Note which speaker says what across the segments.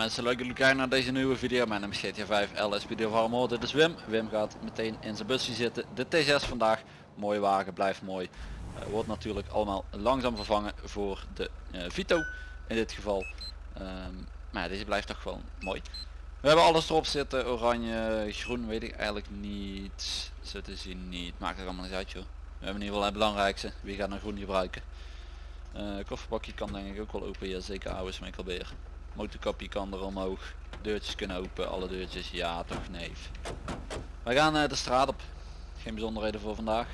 Speaker 1: Mensen, leuk jullie kijken naar deze nieuwe video. Mijn naam is GTA 5 LS Video Farmer. Dit is Wim. Wim gaat meteen in zijn busje zitten. De T6 vandaag. Mooie wagen, blijft mooi. Eh, wordt natuurlijk allemaal langzaam vervangen voor de eh, Vito in dit geval. Ehm, maar deze blijft toch gewoon mooi. We hebben alles erop zitten. Oranje, groen weet ik eigenlijk niet. Zo te zien niet. Maakt er allemaal niet uit joh. We hebben in ieder geval het belangrijkste. Wie gaat een groen gebruiken? Eh kofferbakje kan denk ik ook wel open. Ja zeker oude smikkelbeer. Motorkapje kan er omhoog. Deurtjes kunnen open. Alle deurtjes ja toch nee. We gaan eh, de straat op. Geen bijzonderheden voor vandaag.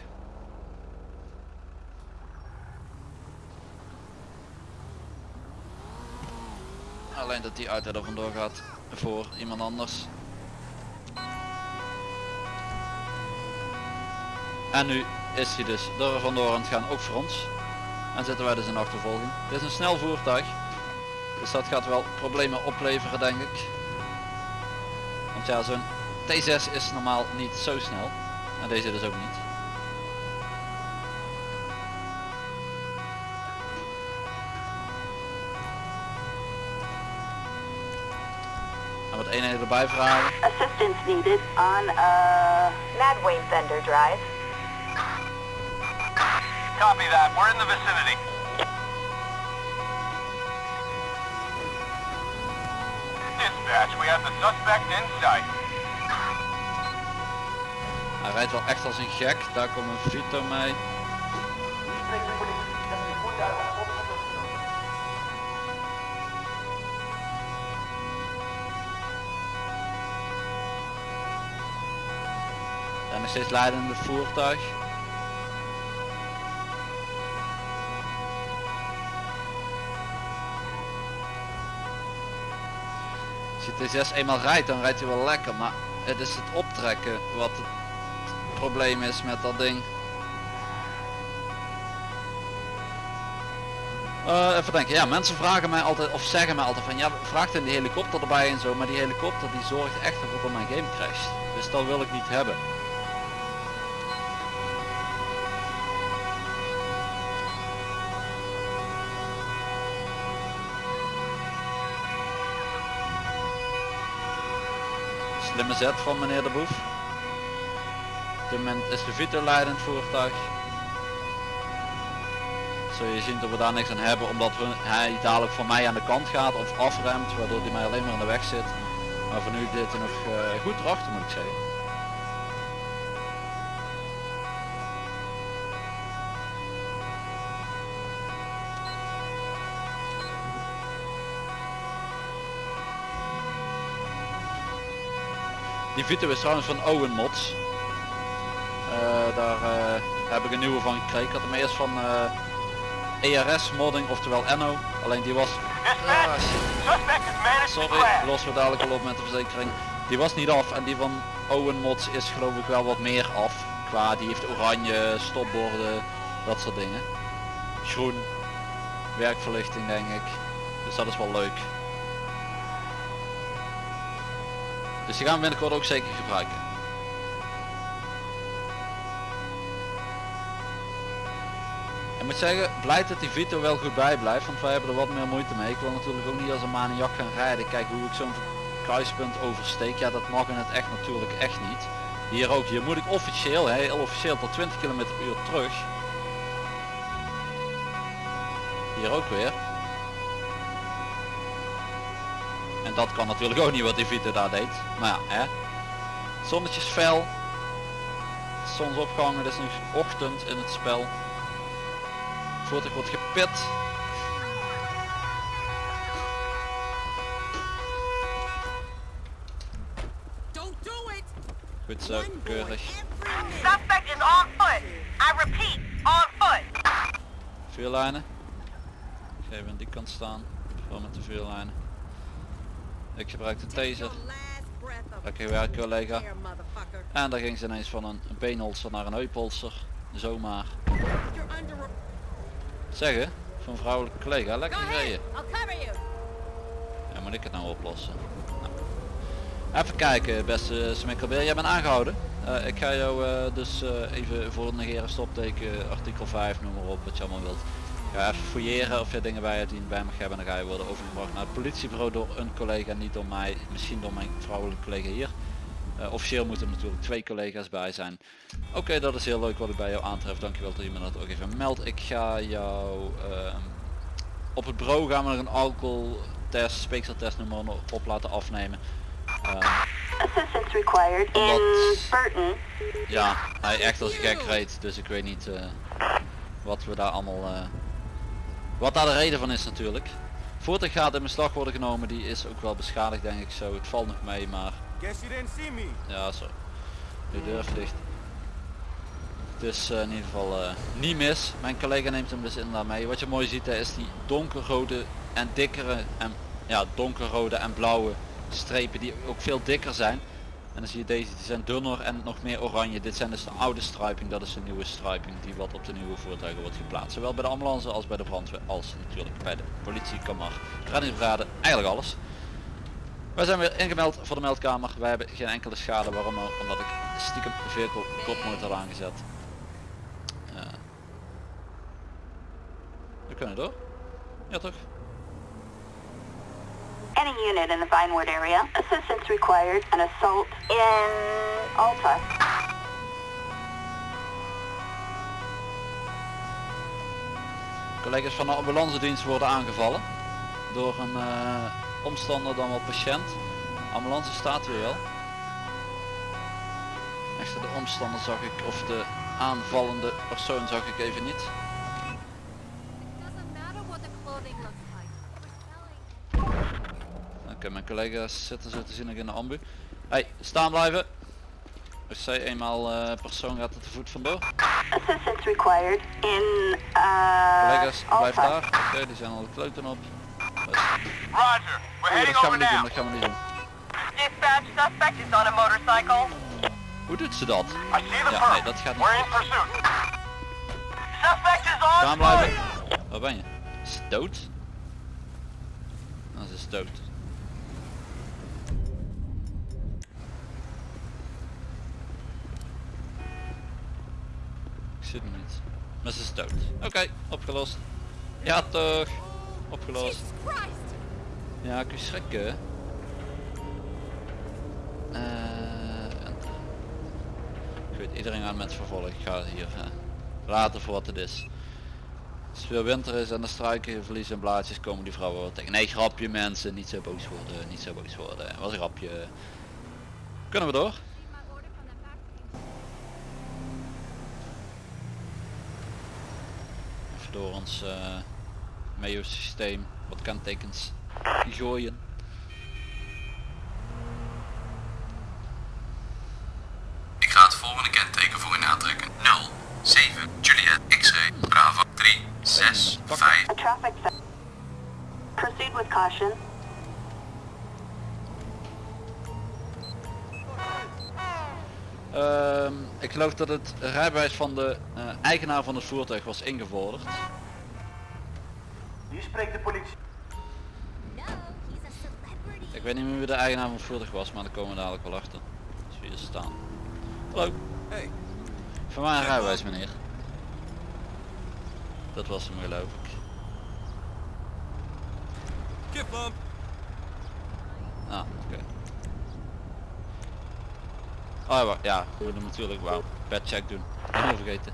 Speaker 1: Alleen dat die auto er vandoor gaat voor iemand anders. En nu is hij dus er vandoor aan het gaan, ook voor ons. En zitten wij dus in achtervolging. Dit is een snel voertuig. Dus dat gaat wel problemen opleveren denk ik. Want ja, zo'n T6 is normaal niet zo snel. En deze dus ook niet. En wat eenheden erbij vragen.
Speaker 2: Assistance needed on uh, Madway Thunder Drive.
Speaker 3: Copy that. We're in the vicinity. Dispatch, we have the suspect in sight.
Speaker 1: Hij rijdt wel echt als een gek. Daar komt een Vito mee. En nog steeds leidende voertuig. Je T6 eenmaal rijdt, dan rijdt hij wel lekker, maar het is het optrekken wat het probleem is met dat ding. Eh, even denken, ja mensen vragen mij altijd of zeggen mij altijd van ja vraagt in die helikopter erbij en zo, maar die helikopter die zorgt echt ervoor dat mijn game crasht. Dus dat wil ik niet hebben. Slimme zet van meneer de Boef. Op is de Vito leidend voertuig. Zul je zien dat we daar niks aan hebben omdat hij dadelijk van mij aan de kant gaat of afremt waardoor hij mij alleen maar in de weg zit. Maar voor nu dit er nog eh, goed erachter moet ik zeggen. Die Vito is trouwens van Owen Mods. Eh, daar eh, heb ik een nieuwe van gekregen. Ik had hem eerst van eh, ERS modding, oftewel Enno. Alleen die was... Ah, Sorry, lossen we dadelijk wel op met de verzekering. Die was niet af en die van Owen Mods is geloof ik wel wat meer af. Qua die heeft oranje, stopborden, dat soort dingen. Groen, werkverlichting denk ik. Dus dat is wel leuk. Dus die gaan we binnenkort ook zeker gebruiken. Ik moet zeggen, blij dat die Vito wel goed bij blijft, want wij hebben er wat meer moeite mee. Ik wil natuurlijk ook niet als een maniak gaan rijden. Kijk hoe ik zo'n kruispunt oversteek. Ja, dat mag in het echt natuurlijk echt niet. Hier ook, hier moet ik officieel, heel officieel tot 20 km per uur terug. Hier ook weer. Dat kan natuurlijk ook niet wat die Vito daar deed. Maar ja, hè. Zonnetje is fel. Zonsopgang, het is nu ochtend in het spel. Voertuig wordt gepit.
Speaker 4: Don't do it!
Speaker 1: Goed zo, keurig.
Speaker 2: Suspect is on foot. I repeat, on foot.
Speaker 1: Vuurlijnen. Ik ga even aan die kant staan. Gewoon met de vuurlijnen. Ik gebruik de taser. Lekker werk collega. En daar ging ze ineens van een beenholster naar een heupholster. Zomaar. Zeggen, van vrouwelijke collega, lekker gereden. Ja, moet ik het nou oplossen? Nou. Even kijken, beste smikkelbeer, jij bent aangehouden. Eh, ik ga jou eh, dus eh, even voor het negeren stopteken, artikel 5, noem maar op, wat je allemaal wilt. Ga even fouilleren of je dingen bij die je bij mag hebben. Dan ga je worden overgebracht naar het politiebureau door een collega, niet door mij, misschien door mijn vrouwelijke collega hier. Eh, officieel moeten er natuurlijk twee collega's bij zijn. Oké, dat is heel leuk wat ik bij jou aantref. Dankjewel dat je me dat ook even meldt. Ik ga jou ehm, op het bureau gaan we er een alcoholtest, speekseltest noem maar op laten afnemen.
Speaker 2: Assistance required in? Burton.
Speaker 1: ja, hij echt als gek reed, dus ik weet niet eh, wat we daar allemaal, eh, wat daar de reden van is natuurlijk. Voertuig gaat in beslag worden genomen, die is ook wel beschadigd denk ik zo. Het valt nog mee, maar ja zo. De deur dicht. Het is eh, in ieder geval eh, niet mis. Mijn collega neemt hem dus inderdaad mee. Wat je mooi ziet hè, is die donkerrode en dikkere en ja donkerrode en blauwe strepen die ook veel dikker zijn. En dan zie je deze, die zijn dunner en nog meer oranje. Dit zijn dus de oude striping, dat is de nieuwe striping die wat op de nieuwe voertuigen wordt geplaatst. Zowel bij de ambulance als bij de brandweer als natuurlijk bij de politie, reddingsbrigade, eigenlijk alles. Wij zijn weer ingemeld voor de meldkamer. Wij hebben geen enkele schade. Waarom? Omdat ik stiekem vehicle kopmotor aangezet. Eh, we kunnen door. Ja toch?
Speaker 2: Any unit in the Vinewood area. Assistance required. An assault in Alta.
Speaker 1: Collega's van de ambulance dienst worden aangevallen. Door een eh, omstander dan wel patiënt. Ambulance staat hier wel. Echter de omstander zag ik, of de aanvallende persoon zag ik even niet. Collega's zitten zo te zien nog in de ambu. Hey, staan blijven. Als zij eenmaal eh, persoon gaat het te voet vandoor.
Speaker 2: Assistance required in uh,
Speaker 1: Collega's, blijf daar. Oké, die zijn al de kloten op. Dat,
Speaker 3: Roger. We're
Speaker 1: Oeh, dat
Speaker 3: heading
Speaker 1: gaan we
Speaker 3: over
Speaker 1: niet doen,
Speaker 3: now.
Speaker 1: dat gaan we niet doen.
Speaker 2: Dispatch suspect is on a motorcycle.
Speaker 1: Hoe doet ze dat?
Speaker 3: I see the
Speaker 1: Ja, nee, dat gaat niet
Speaker 3: We're in
Speaker 1: goed.
Speaker 3: pursuit. Suspect is on
Speaker 1: Staan blijven. Waar ben je? Is ze dood? Nou, ze is dood. Ik niet. Maar ze is dood. Oké, opgelost. Ja toch. Opgelost. Ja, je schrikken. Eh, ik weet iedereen aan met vervolg. Ik ga hier eh, laten voor wat het is. Als het veel winter is en de struiken verliezen en blaadjes komen die vrouwen wel tegen. Nee, grapje mensen, niet zo boos worden, niet zo boos worden. Was een grapje. Kunnen we door?
Speaker 5: See my order from the factory.
Speaker 1: Even door ons eh Mayo systeem wat kentekens gooien.
Speaker 6: Ik ga het volgende kenteken voor u aantrekken. 0, 7, Juliet, X-ray, Bravo, 3, 6, 5,
Speaker 2: A traffic stop. Proceed with caution.
Speaker 1: Ehm, ik geloof dat het rijbewijs van de eh, eigenaar van het voertuig was ingevorderd.
Speaker 3: Hier spreekt de politie.
Speaker 1: Ik weet niet meer wie de eigenaar van het voertuig was, maar daar komen we dadelijk wel achter. Als we hier staan. Hallo.
Speaker 3: Hey.
Speaker 1: Van mij een rijbewijs meneer. Dat was hem geloof ik.
Speaker 3: Kip bump.
Speaker 1: Ah, oké. Oh ja, ja, we natuurlijk wel pet check doen. Helemaal vergeten.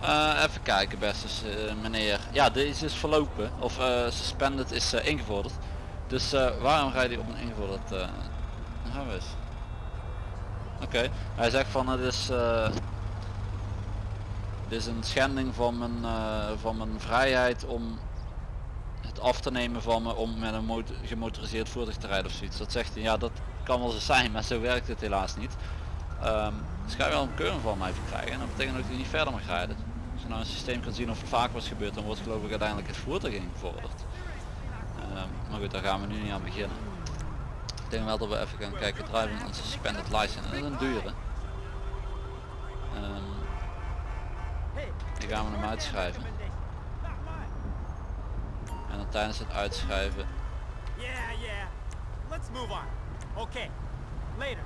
Speaker 1: Eh, even kijken beste eh, meneer. Ja, deze is verlopen. Of eh, suspended is eh, ingevorderd. Dus waarom rijdt hij op een ingevorderd rijbewijs? Oké, hij zegt van het is... dit is een schending van mijn, van mijn vrijheid om het af te nemen van me om met een motor- gemotoriseerd voertuig te rijden of zoiets. Dat zegt hij, ja dat kan wel zo zijn, maar zo werkt het helaas niet. Ehm dus ga je wel een keuring van mij verkrijgen en dat betekent ook dat je niet verder mag rijden. Als je nou een systeem kan zien of het vaak was gebeurd, dan wordt geloof ik uiteindelijk het voertuig ingevorderd. Ehm, maar goed, daar gaan we nu niet aan beginnen. Ik denk wel dat we even gaan kijken, driving on suspended license. Dat is een dure. Ehm, die gaan we hem uitschrijven. En dan tijdens het uitschrijven
Speaker 7: Yeah, yeah. Let's move on. Okay. Later.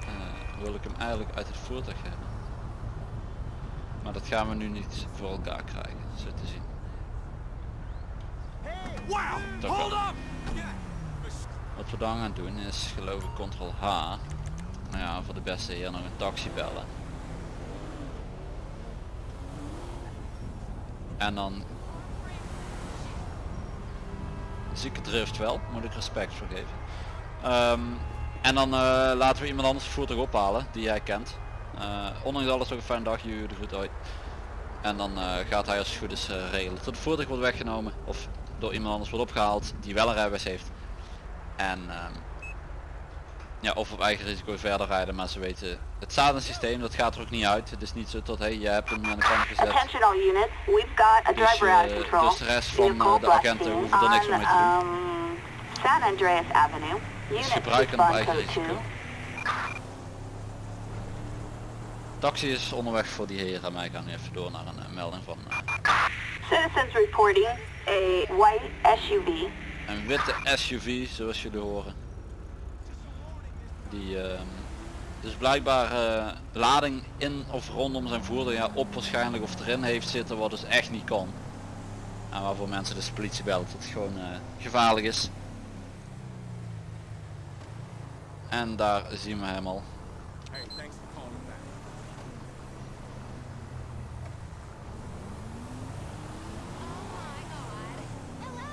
Speaker 1: eh, wil ik hem eigenlijk uit het voertuig hebben. Maar dat gaan we nu niet voor elkaar krijgen, zo te zien.
Speaker 7: Wow!
Speaker 1: Toch
Speaker 7: Hold
Speaker 1: wel.
Speaker 7: up!
Speaker 1: Wat we dan gaan doen is geloof ik ctrl H. Nou ja, voor de beste hier nog een taxi bellen. En dan zieke drift wel, moet ik respect voor geven. Ehm, en dan eh, laten we iemand anders het voertuig ophalen die jij kent. Eh, ondanks alles ook een fijne dag, jullie de uit. En dan eh, gaat hij als het goed is regelen tot het voertuig wordt weggenomen of door iemand anders wordt opgehaald die wel een rijbewijs heeft. En ehm, ja, of op eigen risico verder rijden, maar ze weten, het staat een systeem, dat gaat er ook niet uit. Het is niet zo tot, hé, je hebt hem aan de kant gezet.
Speaker 2: We've got a
Speaker 1: Dus,
Speaker 2: control.
Speaker 1: dus de rest van, de agenten hoeven er niks meer mee te doen.
Speaker 2: um, San Andreas Avenue. Units
Speaker 1: gebruiken hem op
Speaker 2: respond
Speaker 1: eigen
Speaker 2: code
Speaker 1: risico.
Speaker 2: 2.
Speaker 1: Taxi is onderweg voor die heren en wij gaan even door naar een melding van eh,
Speaker 2: Citizens reporting a white SUV
Speaker 1: een witte SUV, zoals jullie horen. Die ehm, dus blijkbaar eh, lading in of rondom zijn voertuig ja, op waarschijnlijk of erin heeft zitten wat dus echt niet kan. En waarvoor mensen dus de politie bellen dat het gewoon eh, gevaarlijk is. En daar zien we hem al.
Speaker 7: Hey, thanks for calling back.
Speaker 5: Oh my god. Hello.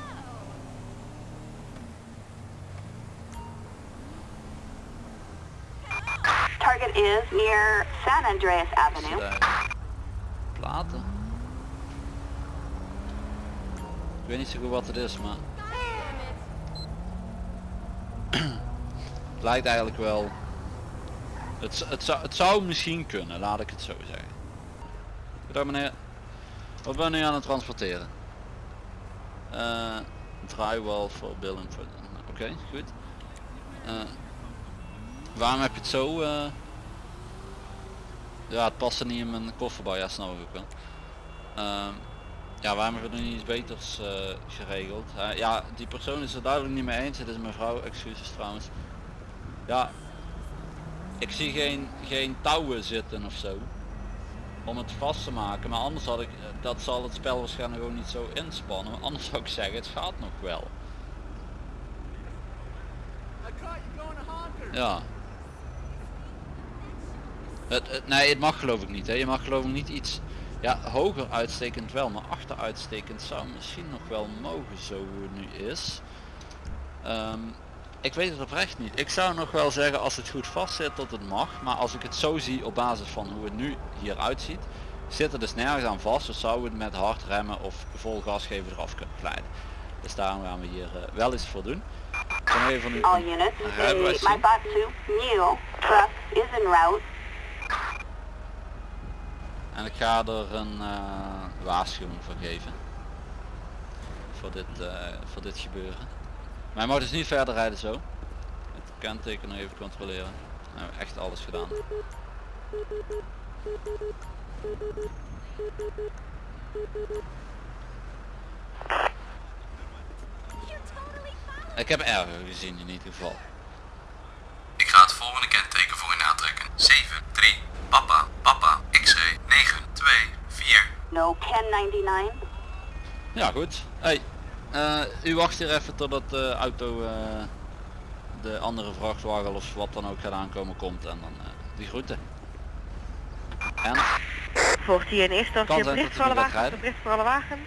Speaker 2: Target is near San Andreas Avenue.
Speaker 1: platen? Ik weet niet zo goed wat het is, maar lijkt eigenlijk wel. Het, het, zou, het zou misschien kunnen, laat ik het zo zeggen. Goedendag meneer. Wat ben u aan het transporteren? Eh drywall voor building voor. Oké, goed. Eh, waarom heb je het zo? eh, ja, het past er niet in mijn kofferbouw, ja snap ik ook wel. Ehm, ja, waarom hebben we er niet iets beters geregeld? Ja, die persoon is er duidelijk niet mee eens. Het is mevrouw, excuses trouwens. Ja, ik zie geen, geen touwen zitten of zo. Om het vast te maken, maar anders had ik, dat zal het spel waarschijnlijk ook niet zo inspannen. Maar anders zou ik zeggen, het gaat nog wel. Ja. Het, nee, het mag geloof ik niet. Hè. Je mag geloof ik niet iets... Ja, hoger uitstekend wel, maar achteruitstekend zou misschien nog wel mogen zo nu is. Ehm, ik weet het oprecht niet. Ik zou nog wel zeggen als het goed vast zit dat het mag. Maar als ik het zo zie op basis van hoe het nu hier uitziet, zit er dus nergens aan vast. Dus zouden we het met hard remmen of vol gas geven eraf kunnen glijden. Dus daarom gaan we hier eh, wel eens voor doen. Even nu
Speaker 2: All units,
Speaker 1: rijbewijs zien.
Speaker 2: Maibatsu Mule truck is en route.
Speaker 1: En ik ga er een eh, waarschuwing voor geven. Voor dit, eh, voor dit gebeuren. Maar hij mag dus niet verder rijden zo. Het kenteken nog even controleren. We hebben echt alles gedaan. Ik heb erger gezien in ieder geval.
Speaker 6: Ik ga het volgende kenteken voor u aantrekken. 7, 3, papa, papa, x-ray, 9, 2, 4.
Speaker 2: No 1099.
Speaker 1: Ja goed. Hey, eh, u wacht hier even totdat de auto eh, de andere vrachtwagen of wat dan ook gaat aankomen komt en dan eh, die groeten. En
Speaker 8: Volgt hier in eerste instantie een bericht voor alle wagens,
Speaker 1: gaat
Speaker 8: een bericht voor alle wagens.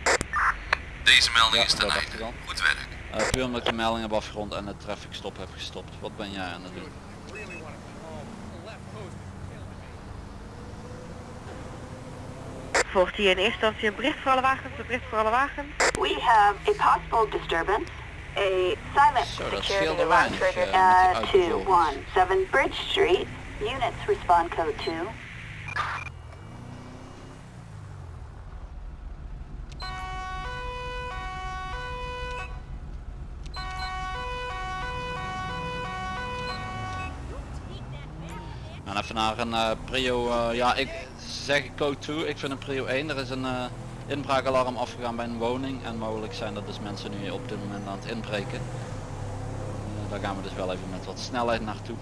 Speaker 6: Deze melding
Speaker 1: Ja,
Speaker 6: is ten einde. Goed werk.
Speaker 1: puur omdat ik de melding heb afgerond en het traffic stop heb gestopt. Wat ben jij aan het doen?
Speaker 7: Really want to call the left coast is killing me.
Speaker 8: Volgt hier in eerste instantie een bericht voor alle wagens, een bericht voor alle wagens.
Speaker 2: We have a possible disturbance. A silent
Speaker 1: Zo,
Speaker 2: security alarm trigger. 217 Bridge Street. Units respond code 2.
Speaker 1: En even naar een eh, prio, eh, ja ik zeg code 2, ik vind een prio 1. Er is een eh, inbraakalarm afgegaan bij een woning en mogelijk zijn er dus mensen nu op dit moment aan het inbreken. Eh, daar gaan we dus wel even met wat snelheid naartoe.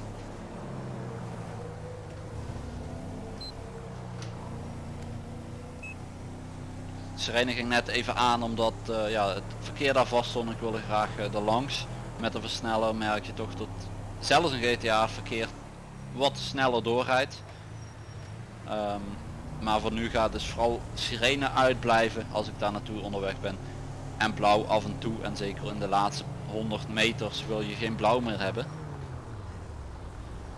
Speaker 1: sirene ging net even aan omdat eh, ja, het verkeer daar vast stond. Ik wilde graag er langs. Met een versneller merk je toch dat zelfs een GTA verkeer wat sneller doorrijdt. Ehm, maar voor nu gaat dus vooral sirene uitblijven als ik daar naartoe onderweg ben. En blauw af en toe en zeker in de laatste 100 meters wil je geen blauw meer hebben.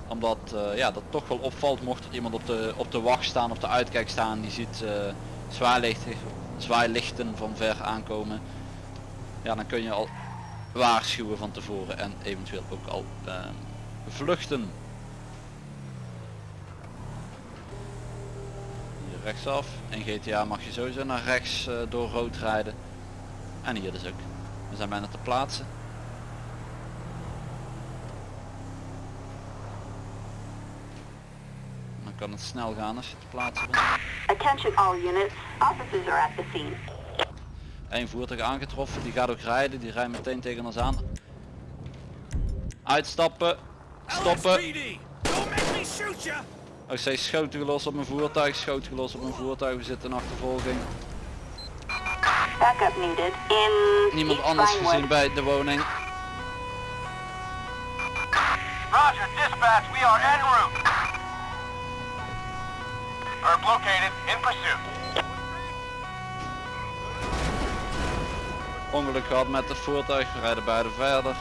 Speaker 1: Omdat eh, ja, dat toch wel opvalt mocht er iemand op de, op de wacht staan, op de uitkijk staan. Die ziet eh zwaailichten, zwaailichten van ver aankomen. Ja, dan kun je al waarschuwen van tevoren en eventueel ook al eh, vluchten. Rechtsaf. In GTA mag je sowieso naar rechts eh, door rood rijden. En hier dus ook. We zijn bijna te plaatsen. Dan kan het snel gaan als je te plaatsen bent.
Speaker 2: Attention all units. Officers are at the scene.
Speaker 1: Eén voertuig aangetroffen, die gaat ook rijden, die rijdt meteen tegen ons aan. Uitstappen, stoppen.
Speaker 7: LSPD,
Speaker 1: Ook steeds schoten gelost op mijn voertuig, schoten gelost op mijn voertuig, we zitten in achtervolging.
Speaker 2: Backup needed in
Speaker 1: Niemand anders gezien bij de woning.
Speaker 3: Roger, dispatch, we are en route. Herb located, in pursuit.
Speaker 1: Ongeluk gehad met het voertuig, we rijden beide verder.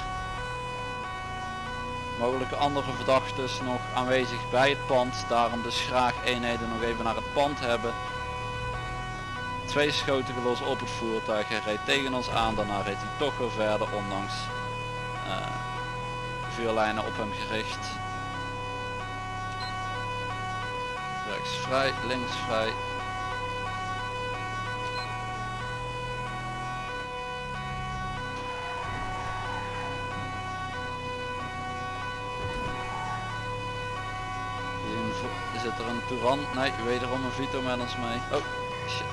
Speaker 1: Mogelijke andere verdachten nog aanwezig bij het pand, daarom dus graag eenheden nog even naar het pand hebben. Twee schoten gelost op het voertuig, hij reed tegen ons aan, daarna reed hij toch weer verder ondanks eh, vuurlijnen op hem gericht. Rechts vrij, links vrij. Touran? Nee, wederom een Vito met ons mee. Oh, shit.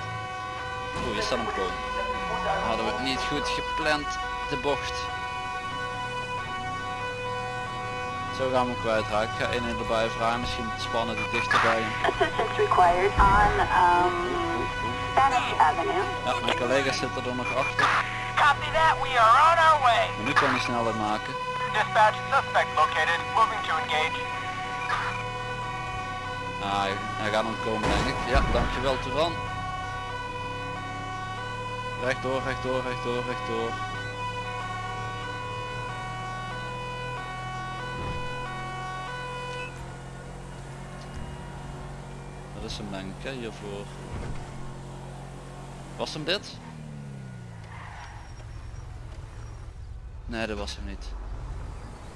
Speaker 1: Oeh, je staat hem komen. Hadden we niet goed gepland, de bocht. Zo gaan we hem kwijtraken. Ik ga een erbij vragen, misschien spannen die dichterbij.
Speaker 2: Assistance required on um, Spanish Avenue.
Speaker 1: Ja, mijn collega's zitten er nog achter.
Speaker 3: Copy that, we are on our way.
Speaker 1: Maar nu kan hij snelheid maken.
Speaker 3: Dispatch, suspect located, moving to engage.
Speaker 1: Hij, gaat hem komen denk ik. Ja, dankjewel Touran. Rechtdoor, rechtdoor, rechtdoor, rechtdoor. Dat is hem denk ik hè, hiervoor. Was hem dit? Nee, dat was hem niet.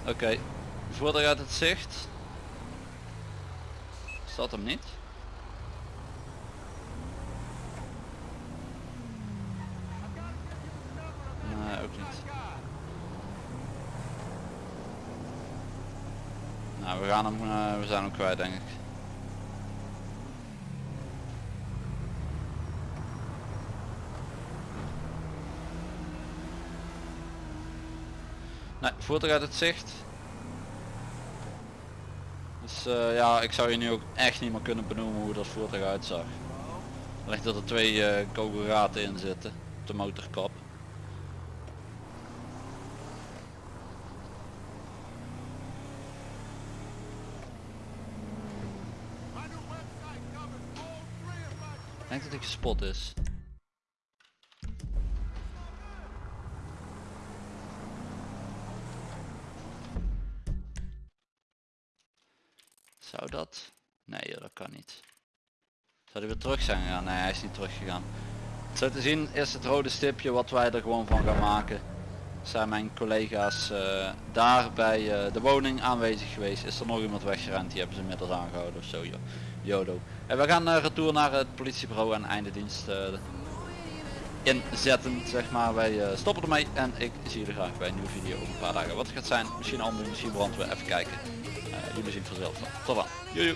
Speaker 1: Oké, voertuig uit het zicht. Staat hem niet? Nee, ook niet. Nou, we gaan hem, eh, we zijn hem kwijt denk ik. Nee, voertuig uit het zicht. Dus eh, ja, ik zou je nu ook echt niet meer kunnen benoemen hoe dat voertuig uitzag. Ligt dat er twee eh kogelgaten in zitten op de motorkap. Ik denk dat ik gespot is. Zou hij weer terug zijn gegaan? Nee, hij is niet teruggegaan. Zo te zien is het rode stipje wat wij er gewoon van gaan maken. Zijn mijn collega's eh, daar bij eh, de woning aanwezig geweest? Is er nog iemand weggerend? Die hebben ze inmiddels aangehouden of zo, joh. Jodo. En we gaan uh, retour naar het politiebureau en einde dienst eh, inzetten, zeg maar. Wij eh, stoppen ermee en ik zie jullie graag bij een nieuwe video over een paar dagen. Wat het gaat zijn, misschien allemaal, misschien brandweer, even kijken. Eh, jullie zien vanzelf. Tot dan. Jojo.